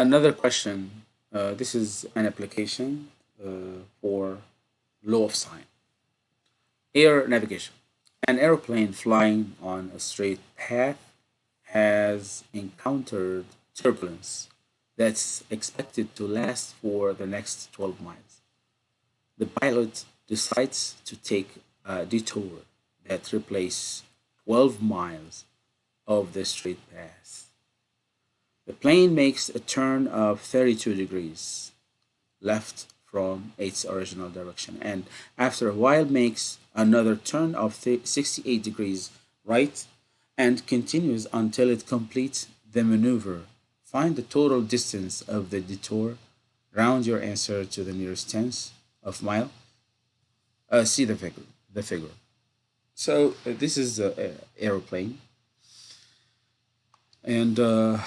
Another question. Uh, this is an application uh, for law of sine. Air navigation. An airplane flying on a straight path has encountered turbulence that's expected to last for the next 12 miles. The pilot decides to take a detour that replaces 12 miles of the straight path. The plane makes a turn of 32 degrees left from its original direction and after a while makes another turn of 68 degrees right and continues until it completes the maneuver. Find the total distance of the detour. Round your answer to the nearest tenth of mile. Uh, see the figure. The figure. So uh, this is an aeroplane, and uh,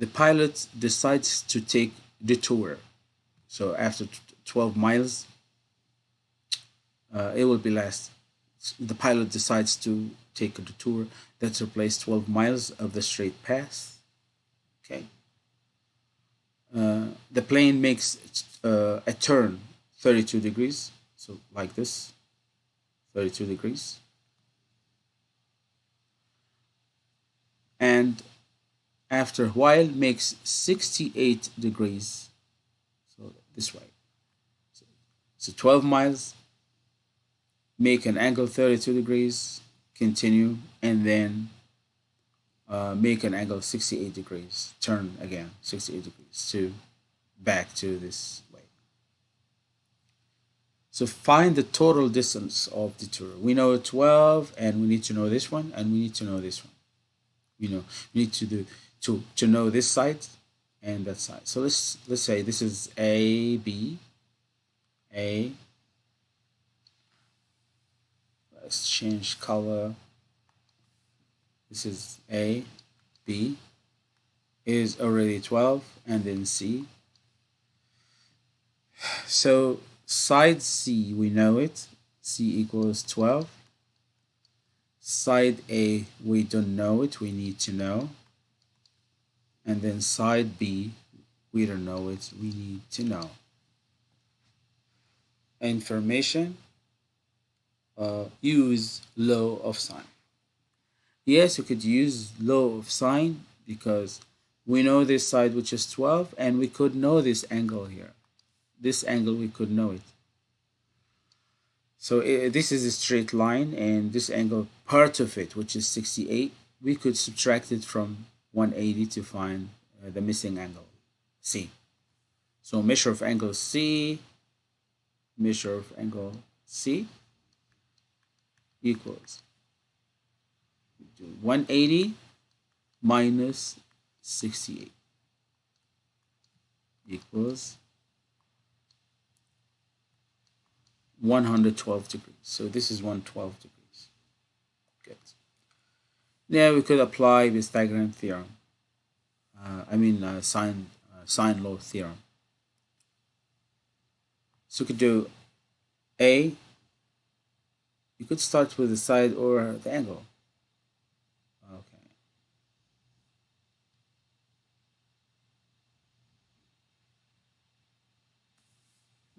the pilot decides to take detour. So after 12 miles, uh, it will be last. The pilot decides to take a detour that replaces 12 miles of the straight path. Okay. Uh, the plane makes uh, a turn 32 degrees, so like this, 32 degrees. And after a while makes 68 degrees. So this way. So, so 12 miles make an angle 32 degrees continue and then uh, make an angle 68 degrees. Turn again 68 degrees to back to this way. So find the total distance of the tour. We know 12 and we need to know this one and we need to know this one. You know we need to do to to know this side and that side so let's let's say this is a b a. Let's change color. This is a b. Is already 12 and then c. So side c we know it. C equals 12 side a we don't know it. We need to know and then side B, we don't know it, we need to know. Information, uh, use law of sine. Yes, you could use law of sine because we know this side which is 12 and we could know this angle here. This angle we could know it. So this is a straight line and this angle, part of it, which is 68, we could subtract it from 180 to find uh, the missing angle C. So measure of angle C, measure of angle C equals 180 minus 68 equals 112 degrees. So this is 112 degrees. Now we could apply Pythagorean theorem. Uh, I mean uh, sine uh, sine law theorem. So we could do A. You could start with the side or the angle. Okay.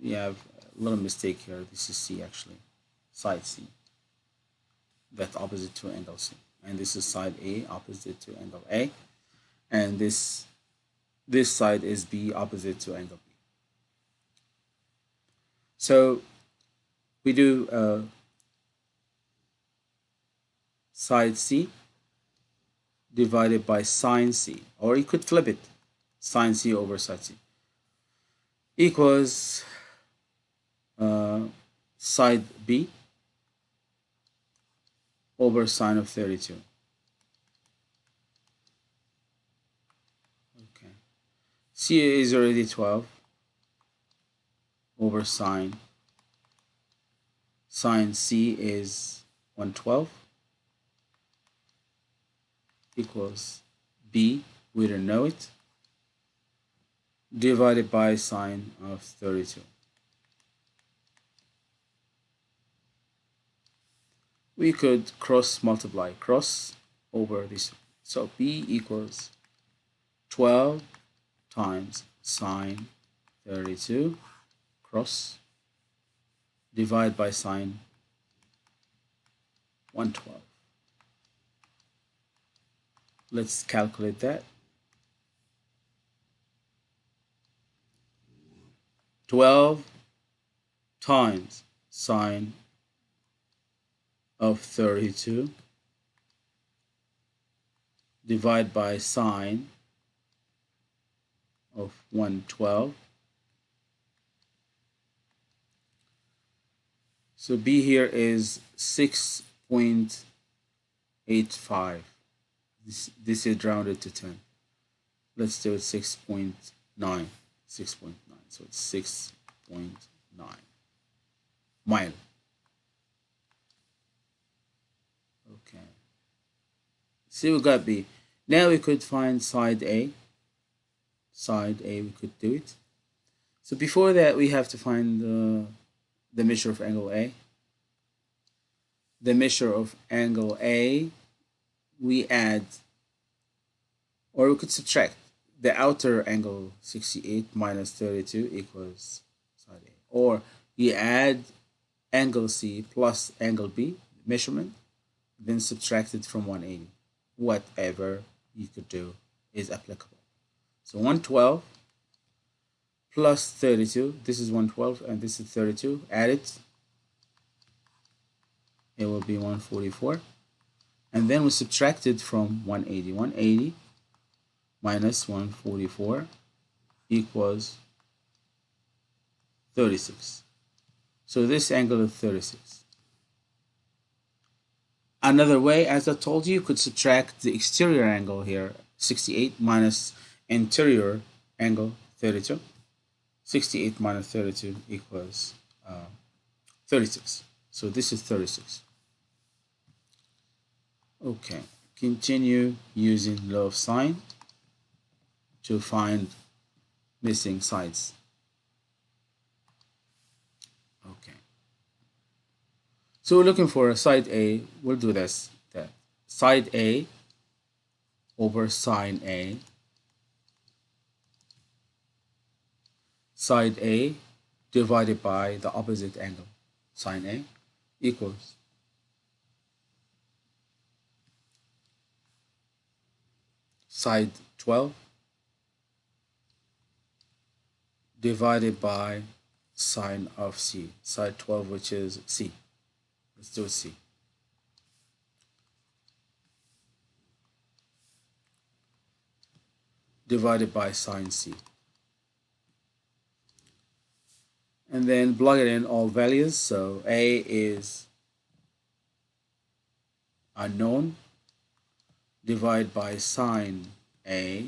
We have a little mistake here. This is C actually, side C. That's opposite to angle C and this is side A opposite to angle A. And this this side is B opposite to angle B. So we do uh, side C divided by sine C. Or you could flip it sine C over side C. Equals uh, side B over sine of 32. Okay. C is already 12 over sine. Sine C is 112 equals B, we don't know it, divided by sine of 32. We could cross multiply cross over this. So B equals 12 times sine 32 cross divide by sine 112. Let's calculate that. 12 times sine of 32 divide by sine of 112 so b here is 6.85 this this is rounded to 10 let's do it 6.9 6.9 so it's 6.9 mile okay see we got b now we could find side a side a we could do it so before that we have to find the the measure of angle a the measure of angle a we add or we could subtract the outer angle 68 minus 32 equals side A. Or you add angle C plus angle B measurement, then subtract it from 180. Whatever you could do is applicable. So 112 plus 32, this is 112 and this is 32, add it, it will be 144 and then we subtracted from 180 180 minus 144 equals 36 so this angle is 36 another way as I told you you could subtract the exterior angle here 68 minus interior angle 32 68 minus 32 equals uh, 36 so this is 36 Okay, continue using law of sine to find missing sides. Okay. So we're looking for side A. We'll do this. Side A over sine A. Side A divided by the opposite angle, sine A, equals side 12 divided by sine of C, side 12 which is C. C. divided by sine C. And then plug it in all values. So A is unknown, divide by sine A.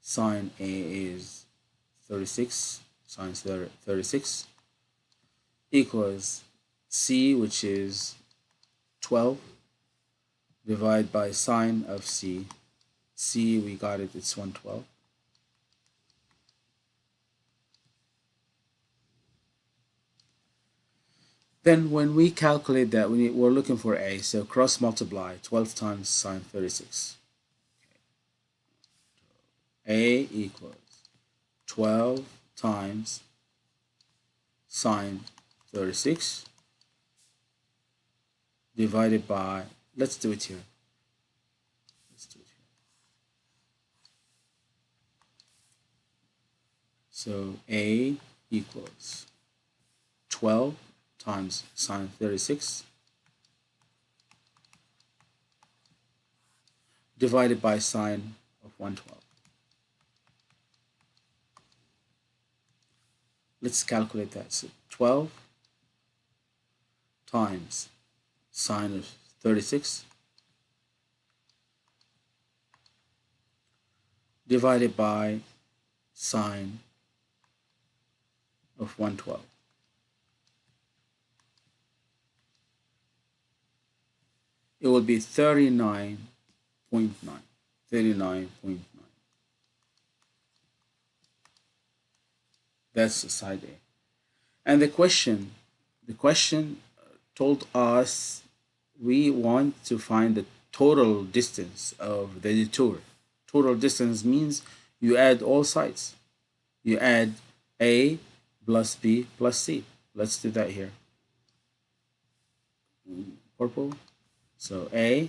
Sine A is 36, sine 36 equals C, which is 12, divide by sine of C. C, we got it, it's 112. Then when we calculate that, we we're looking for A, so cross multiply 12 times sine 36. A equals 12 times sine 36 divided by, let's do it here. Let's do it here. So A equals 12 times sine 36 divided by sine of 112. Let's calculate that. So 12 times sine of 36 divided by sine of 112. it will be 39.9 39.9 that's side A. And the question the question told us we want to find the total distance of the detour. Total distance means you add all sides. You add A plus B plus C. Let's do that here. Purple. So A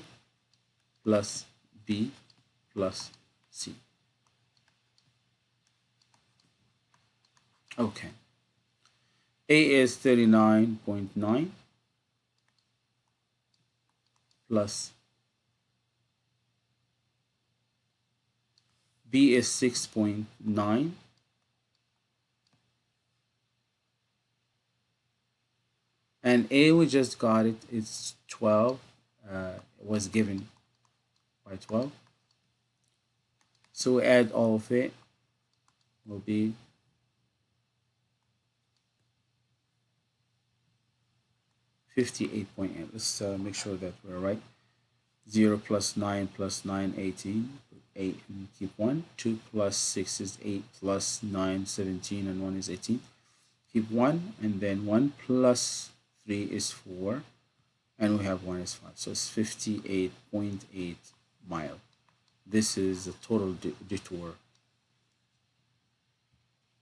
plus B plus C. Okay. A is 39.9 plus B is 6.9 and A we just got it it's 12 uh, was given by 12 so add all of it will be 58.8 let's uh, make sure that we're right. 0 plus 9 plus 9 18 8 and keep 1 2 plus 6 is 8 plus 9 17 and 1 is 18 keep 1 and then 1 plus 3 is 4 and we have 1 is 5 so it's 58.8 mile. This is the total detour